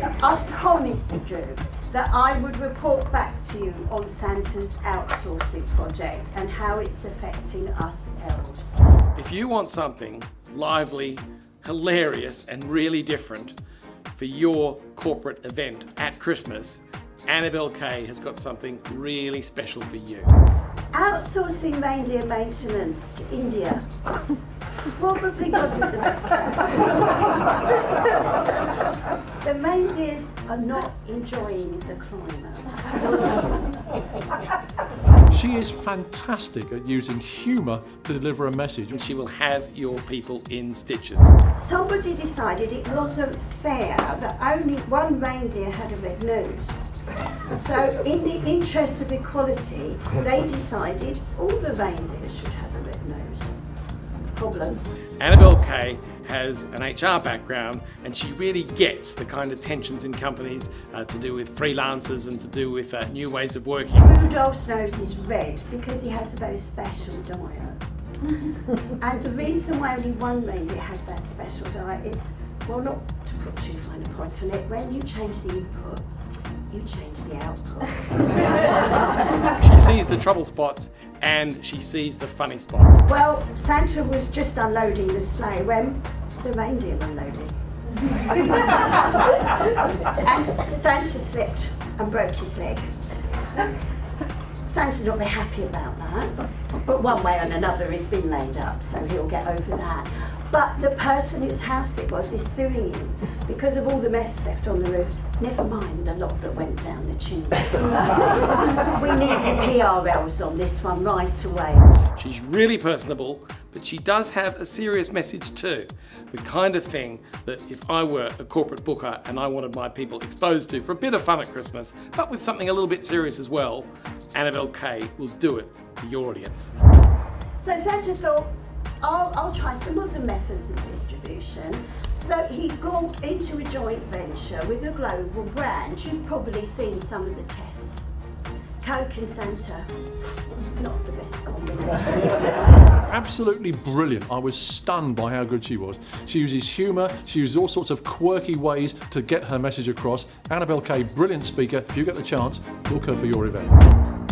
I promised Drew that I would report back to you on Santa's outsourcing project and how it's affecting us elves. If you want something lively, hilarious and really different for your corporate event at Christmas, Annabelle Kay has got something really special for you. Outsourcing reindeer maintenance to India probably wasn't the best plan. the reindeers are not enjoying the climate. She is fantastic at using humour to deliver a message. And she will have your people in stitches. Somebody decided it wasn't fair that only one reindeer had a red nose. So in the interest of equality, they decided all the reindeers should have a red nose. Problem. Annabelle Kay has an HR background and she really gets the kind of tensions in companies uh, to do with freelancers and to do with uh, new ways of working. Rudolph's nose is red because he has a very special diet. and the reason why only one reindeer has that special diet is, well, not to put too fine a point on it, when you change the input, you change the output. she sees the trouble spots and she sees the funny spots. Well, Santa was just unloading the sleigh when the reindeer unloaded. and Santa slipped and broke his leg. Santa's not very happy about that, but one way or another he's been laid up, so he'll get over that. But the person whose house it was is suing him because of all the mess left on the roof. Never mind the lot that went down the chimney. we need the PRLs on this one right away. She's really personable, but she does have a serious message too. The kind of thing that if I were a corporate booker and I wanted my people exposed to for a bit of fun at Christmas, but with something a little bit serious as well, Annabelle Kay will do it for your audience. So Santa thought, I'll, I'll try some other methods of distribution. So he got into a joint venture with a global brand. You've probably seen some of the tests. Santa, not the best combination. Absolutely brilliant. I was stunned by how good she was. She uses humour, she uses all sorts of quirky ways to get her message across. Annabelle Kay, brilliant speaker. If you get the chance, book her for your event.